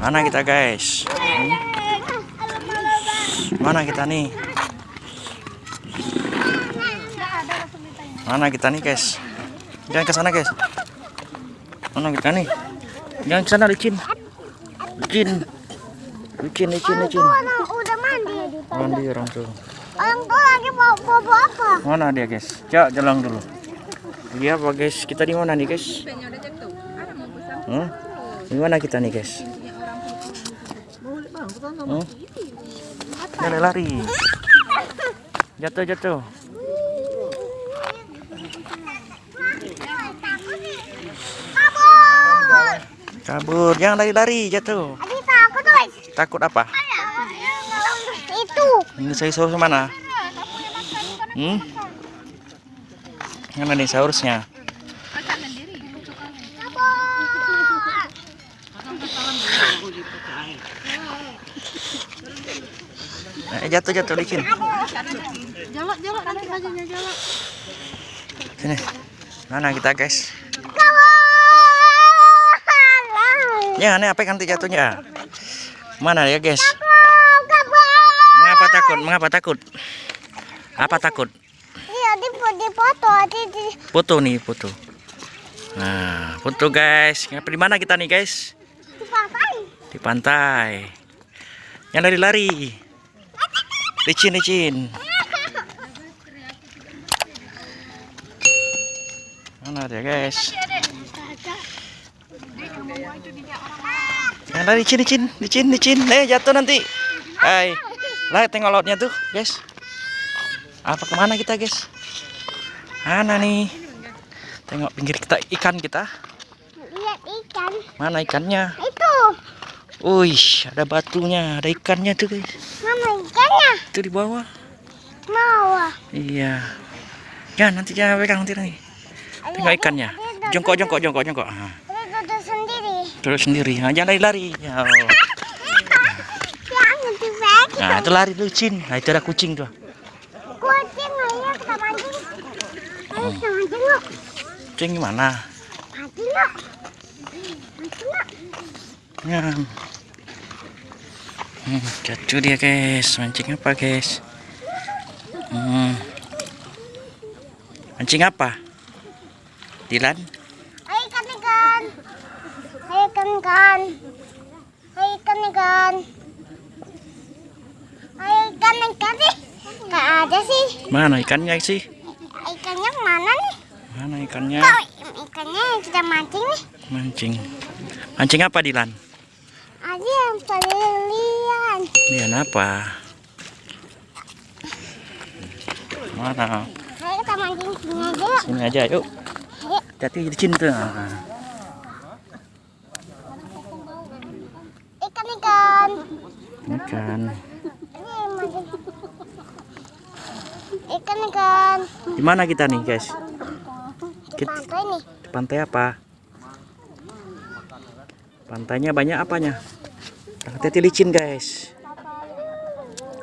Mana kita guys? Hmm? Mana kita nih? Mana kita nih guys? Jangan ke sana guys. Mana kita nih? Jangan ke sana licin. Licin. Licin, licin, licin. Udah mandi. Mandi orang tuh. Orang tua lagi mau bobo apa? Mana dia guys? Cak jalan dulu. Dia apa guys? Kita di mana nih guys? Hmm? Di mana kita nih guys? Hmm? Lari lari. Jatuh jatuh. Kabur. Kabur. Jangan lari lari jatuh. Adi takut guys. Takut apa? Itu. Ini saya saurus mana? Hmm? Mana nih saurusnya? Eh, jatuh jatuh licin. Jalak jalak nanti bajunya jalak. Sini. Mana kita guys? Ya, ini apa nanti jatuhnya? Mana ya guys? Mengapa takut? Mengapa takut? Apa takut? Iya di foto di di Foto nih, foto. Nah, foto guys. Ngapa di mana kita nih guys? Di pantai. Yang lari-lari. Licin, licin. Mana dia guys? Yang lari licin, licin, licin, licin. Eh, jatuh nanti. Hai. Lah, tengok lautnya tuh, guys. Apa ke mana kita, guys? Mana nih? Tengok pinggir kita ikan kita. Lihat ikan. Mana ikannya? Itu. Wih, ada batunya, ada ikannya tuh, guys. Mama ikannya. Itu di bawah. Mau. ah. Iya. Ya, nanti jangan pegang nanti nanti. Tengok ikannya. Jongkok, jongkok, jongkok, jongkok. Ah, duduk sendiri. terus sendiri. Ah, jangan lari-lari. Ya, dipegang. Nah, itu lari licin. Nah, itu ada kucing tuh. Kucing ayo kita mancing. Ayo kita mancing. Kucing gimana? Mancing. Mancing yuk. Ya. Hmm, jatuh dia, guys. Mancing apa, guys? Hmm. Mancing apa? Dilan? Ayo ikan ikan. Ayo ikan ikan. Ayo ikan ikan. Ayo ikan ikan nih. Gak ada sih. Mana ikannya sih? Ikannya mana nih? Mana ikannya? Kok ikannya yang kita mancing nih? Mancing. Mancing apa, Dilan? Ada yang pelilian. Dilan apa? Mana? Ayo kita mancing sini aja yuk. Sini aja, yuk. Ayo. Jati di sini tuh. Ah. Ikan ikan. Ikan. Ini. Ikan ikan. Di mana kita nih, guys? Di pantai nih. Di pantai apa? Pantainya banyak apanya? Hati-hati licin, guys.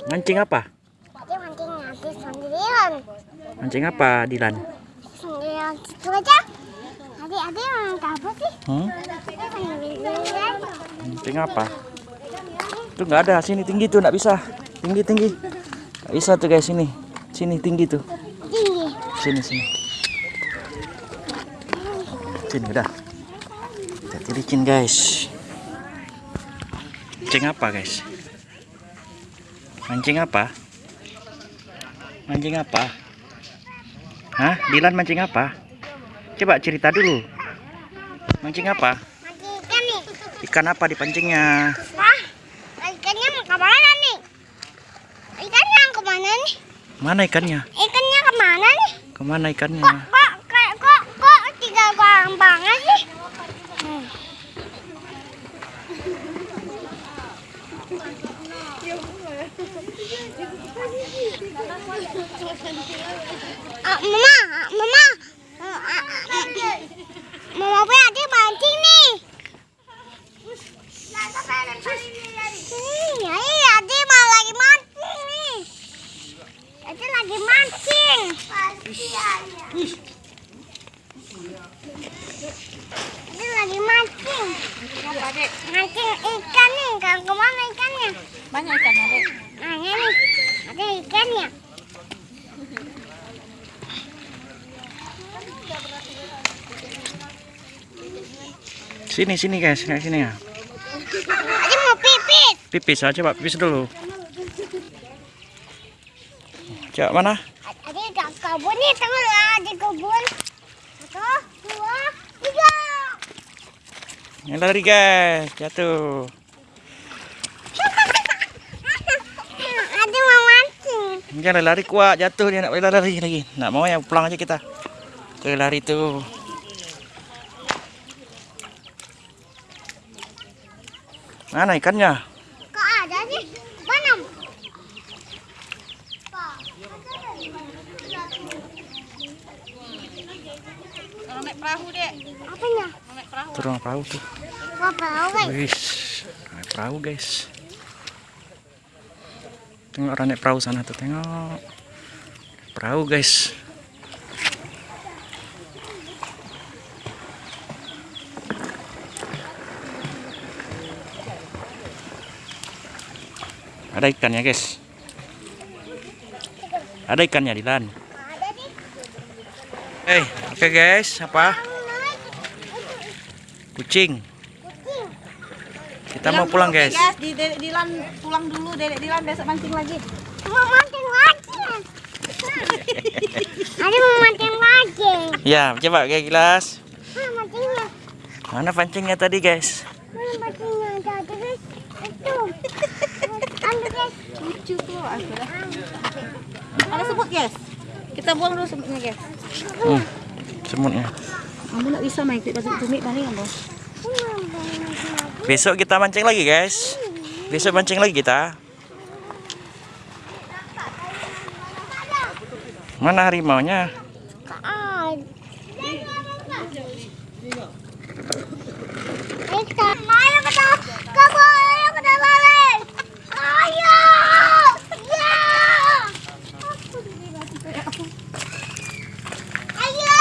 Mancing apa? Tadi mancing sendirian. Mancing apa, Dilan? Sendirian situ aja. Tadi ada yang apa sih? Hmm? Mancing apa? Tuh nggak ada, sini tinggi tuh, nggak bisa. Tinggi, tinggi. Nggak bisa tuh, guys, sini. Sini tinggi tuh. Tinggi. Sini, sini. Sini, udah. Hati licin, guys. Mancing apa, guys? Mancing apa? Mancing apa? Hah? Dilan mancing apa? Coba cerita dulu. Mancing apa? Mancing ikan nih. Ikan apa dipancingnya? Wah, ikannya mau ke mana nih? Ikannya ke mana nih? Mana ikannya? Ikannya ke mana nih? Ke mana ikannya? Kok kok kok kok, kok tiga orang banget sih? Hmm. Ah, mama, mama, Ah, ah, ah, mama punya adik mancing nih. Hmm, iya, adik malah lagi mancing nih. Adik lagi mancing. Adik lagi mancing. Mancing ikan Banyak ikan adek. Nah, ini nih. Ada ikannya. Sini sini guys, kayak sini ya. Ada mau pipis. Pipis aja pak, pipis dulu. Coba mana? Ada di kebun nih, tengok lah di kebun. Satu, dua, tiga. Yang lari guys, jatuh. Ada mau mancing. Jangan lari kuat, jatuh dia nak boleh lari lagi. Nak mau ya pulang aja kita. Ke lari tuh. Mana ikannya? Kok ada sih? Mana? Kalau naik perahu dek. Apanya? Naik perahu. Turun perahu tuh. Wah, guys. Wis, naik perahu guys. Tengok orang naik perahu sana tuh, tengok. Perahu guys. Ada ikannya guys. Ada ikannya di lan. Ada sih. Eh, oke guys, apa? Kucing. Kita mau pulang guys. Guys, di Dilan pulang dulu. Dedek Dilan besok mancing lagi. Mau mancing lagi. Ada mau mancing lagi. Ya, coba kayak gelas. Mancingnya? Mana pancingnya tadi, guys? Mana mancingnya? Ada guys. Itu. Ambil guys. Lucu tuh. aku dah. Ada semut guys. Kita buang dulu semutnya guys. Hmm, semutnya. Kamu nak bisa main pasal tumit balik kamu. Besok kita mancing lagi, guys. Besok mancing lagi kita. Mana harimaunya? Kaad. Ika. Ayo kita kabur. Ayo kita balik. Ayo. Ya. Ayo.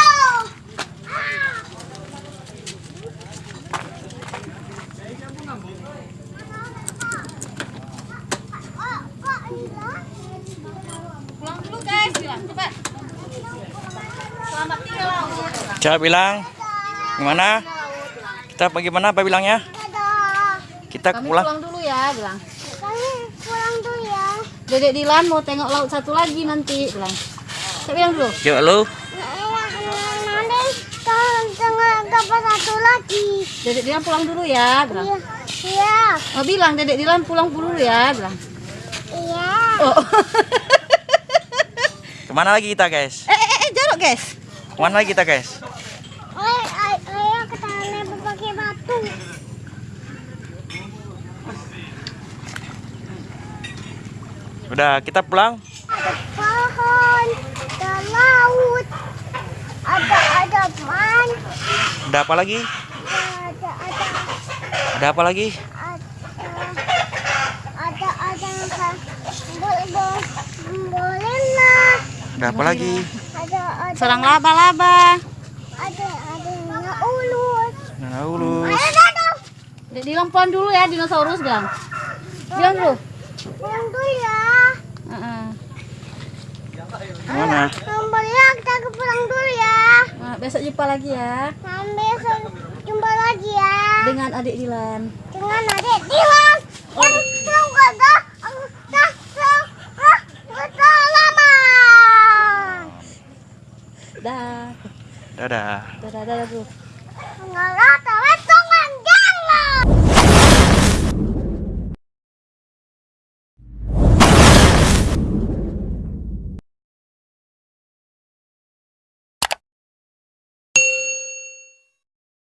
Ah. Oh, kok hilang? Pulang dulu guys, Dilan. Cepat. Selamat tinggal Coba bilang. Gimana? Kita bagaimana apa bilangnya? Kita Kami pulang. pulang dulu ya, bilang. Kami pulang dulu ya. Dedek Dilan mau tengok laut satu lagi nanti, bilang. Saya bilang dulu. Coba lu. Nanti tengah kapal satu lagi. Dedek Dilan pulang dulu ya, bilang. Iya. Iya. Oh bilang Dedek Dilan pulang dulu ya, bilang. Iya. Oh. Ke mana lagi kita, guys? eh, eh, eh, jorok guys. Ke mana lagi kita, guys? Ayo, kita pakai batu. Udah, kita pulang. Ada pohon, ada laut, ada ada man, Ada apa lagi? ada ada Ada apa lagi? ada ada ada boleh boleh lah. Ada apa lagi? Ada ada Serang laba-laba. ada ada yang ulus. Nah, dadah. Dedek Dilan pulang dulu ya, dinosaurus bilang. Bilang dulu. Dulu ya. Heeh. Mana? Sampai ya kita ke pulang dulu ya. Nah, besok jumpa lagi ya Sampai besok jumpa lagi ya. dengan adik Dilan. Dengan adik Dilan. Yang Dah. Dadah. Dadah, dadah rata, rata.